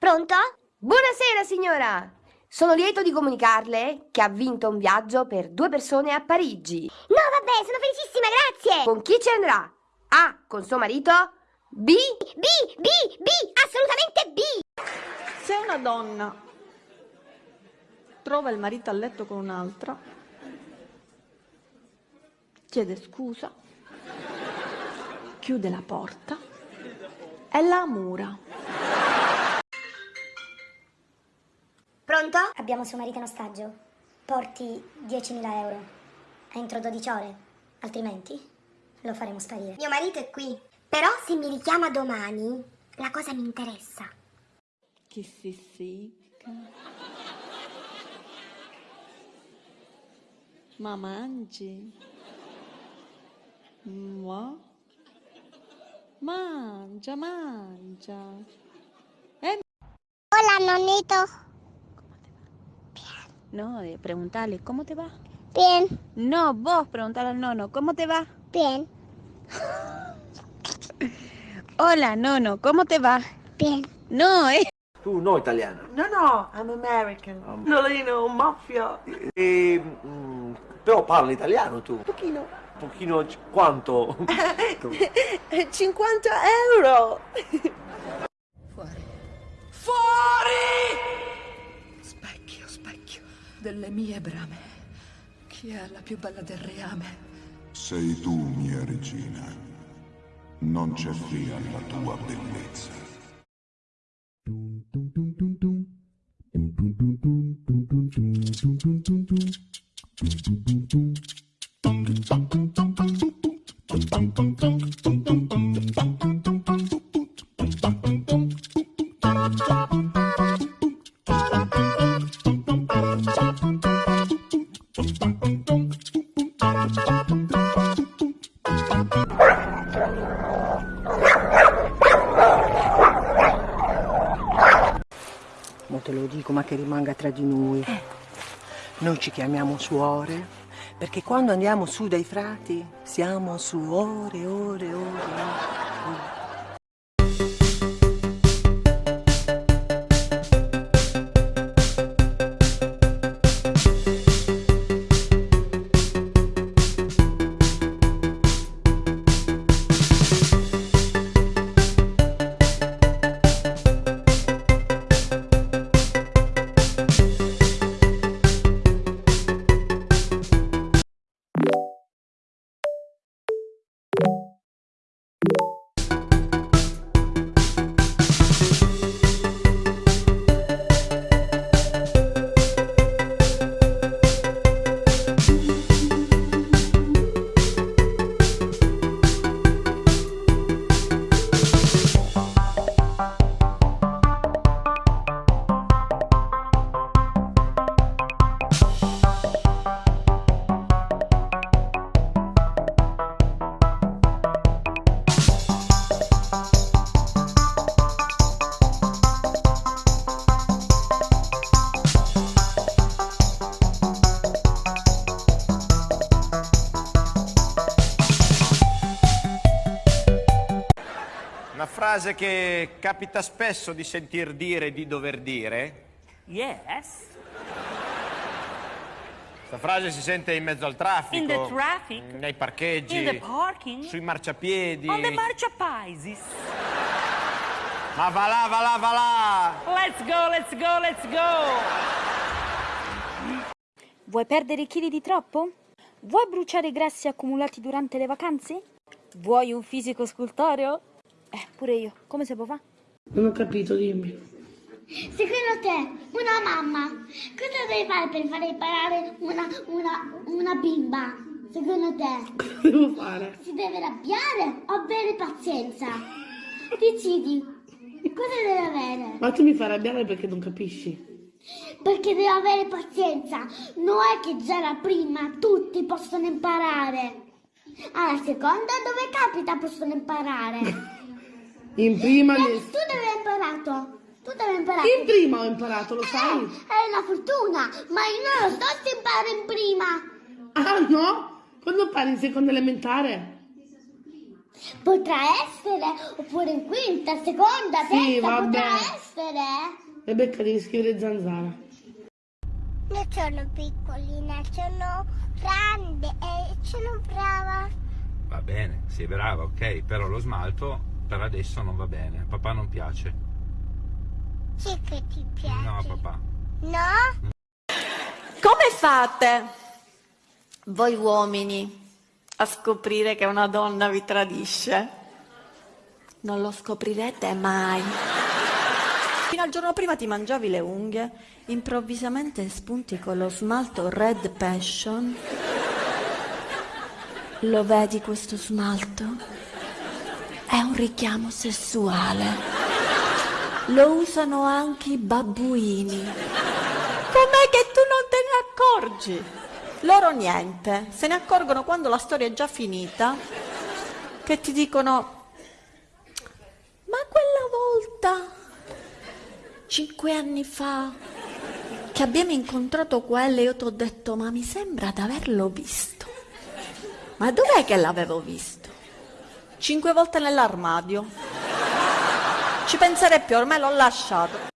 Pronto? Buonasera signora! Sono lieto di comunicarle che ha vinto un viaggio per due persone a Parigi. No, vabbè, sono felicissima, grazie! Con chi ci andrà? A. Con suo marito? B. B, B, B, assolutamente B! Se una donna trova il marito a letto con un'altra, chiede scusa, chiude la porta e la mura. Pronto? Abbiamo suo marito in ostaggio. Porti 10.000 euro. Entro 12 ore. Altrimenti lo faremo sparire. Mio marito è qui. Però se mi richiama domani, la cosa mi interessa. Chi si secca? Ma mangi? Mua? Mangia, mangia. Eh, Hola, nonito. No, de preguntarle, ¿cómo te va? Bien, No, vos preguntarle al nono, ¿cómo te va? bien, Hola, nono, ¿cómo te va? bien. No, eh. Tu no italiano. No, no, I'm American. Um. Nolino, mafia. E, mm, però parli italiano tu. Pochino. Un pochino quanto? 50 euro. Specchio, specchio delle mie brame. Chi è la più bella del reame? Sei tu, mia regina. Non c'è fine alla tua bellezza. Ma dico, ma che rimanga tra di noi. Noi ci chiamiamo suore, perché quando andiamo su dai frati siamo su ore, ore, ore. ore. Frase che capita spesso di sentir dire e di dover dire. Yes, Questa frase si sente in mezzo al traffico. in the traffic, Nei parcheggi. in the parking, Sui marciapiedi. on the marciapaisis. Ma va là, va là, va là! Let's go, let's go, let's go! Vuoi perdere chili di troppo? Vuoi bruciare i grassi accumulati durante le vacanze? Vuoi un fisico scultoreo? Eh, pure io. Come si può fare? Non ho capito, dimmi. Secondo te, una mamma, cosa deve fare per fare imparare una, una, una bimba? Secondo te? Cosa devo fare? Si deve arrabbiare o avere pazienza? Decidi, cosa deve avere? Ma tu mi fai arrabbiare perché non capisci. Perché deve avere pazienza, non è che già la prima tutti possono imparare. Alla seconda dove capita possono imparare. In prima... Vedi, ne- tu dove hai imparato? Tu dove hai imparato? In prima ho imparato, lo sai? È una fortuna, ma io non lo so se imparo in prima. Ah no? Quando parli in seconda elementare? Potrà essere, oppure in quinta, seconda, Sì, terza, vabbè. potrà essere. Rebecca devi scrivere zanzara. Non sono piccolina, sono grande e sono brava. Va bene, sei brava, ok, però lo smalto per adesso non va bene. Papà non piace. Sì che ti piace. No, papà. No? Come fate voi uomini a scoprire che una donna vi tradisce? Non lo scoprirete mai. Fino al giorno prima ti mangiavi le unghie, improvvisamente spunti con lo smalto Red Passion. Lo vedi questo smalto? Un richiamo sessuale. Lo usano anche i babbuini. Com'è che tu non te ne accorgi? Loro niente, se ne accorgono quando la storia è già finita, che ti dicono, ma quella volta, cinque anni fa, che abbiamo incontrato quello, io ti ho detto, ma mi sembra di averlo visto. Ma dov'è che l'avevo visto? Cinque volte nell'armadio. Ci penserei più, ormai l'ho lasciato.